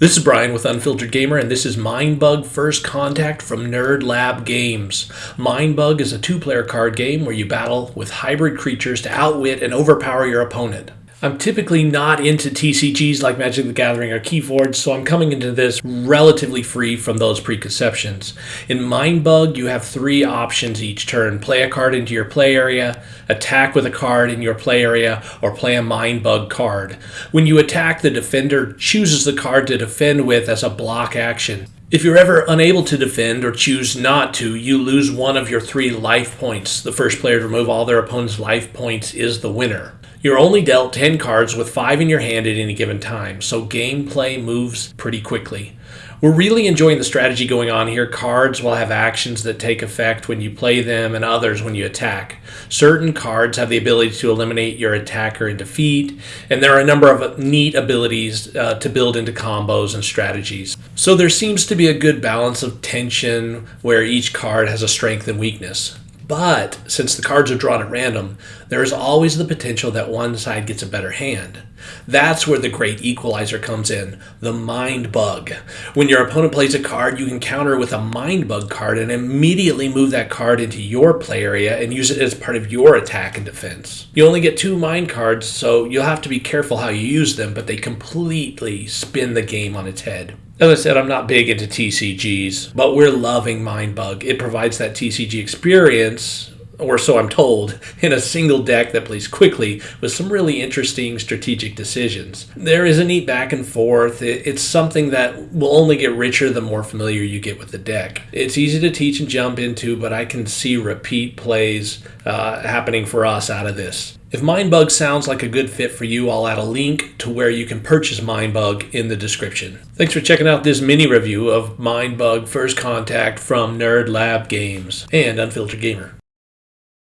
This is Brian with Unfiltered Gamer, and this is Mindbug First Contact from Nerd Lab Games. Mindbug is a two player card game where you battle with hybrid creatures to outwit and overpower your opponent. I'm typically not into TCGs like Magic the Gathering or Keyforge, so I'm coming into this relatively free from those preconceptions. In Mindbug, you have three options each turn play a card into your play area, attack with a card in your play area, or play a Mindbug card. When you attack, the defender chooses the card to defend with as a block action. If you're ever unable to defend or choose not to, you lose one of your three life points. The first player to remove all their opponent's life points is the winner. You're only dealt 10 cards with 5 in your hand at any given time, so gameplay moves pretty quickly. We're really enjoying the strategy going on here. Cards will have actions that take effect when you play them and others when you attack. Certain cards have the ability to eliminate your attacker in defeat, and there are a number of neat abilities uh, to build into combos and strategies. So there seems to be a good balance of tension where each card has a strength and weakness. But since the cards are drawn at random, there is always the potential that one side gets a better hand. That's where the great equalizer comes in the Mindbug. When your opponent plays a card, you can counter with a Mindbug card and immediately move that card into your play area and use it as part of your attack and defense. You only get two mind cards, so you'll have to be careful how you use them, but they completely spin the game on its head. As I said, I'm not big into TCGs, but we're loving Mindbug. It provides that TCG experience, or so I'm told, in a single deck that plays quickly with some really interesting strategic decisions. There is a neat back and forth. It's something that will only get richer the more familiar you get with the deck. It's easy to teach and jump into, but I can see repeat plays uh, happening for us out of this. If Mindbug sounds like a good fit for you, I'll add a link to where you can purchase Mindbug in the description. Thanks for checking out this mini review of Mindbug First Contact from Nerd Lab Games and Unfiltered Gamer.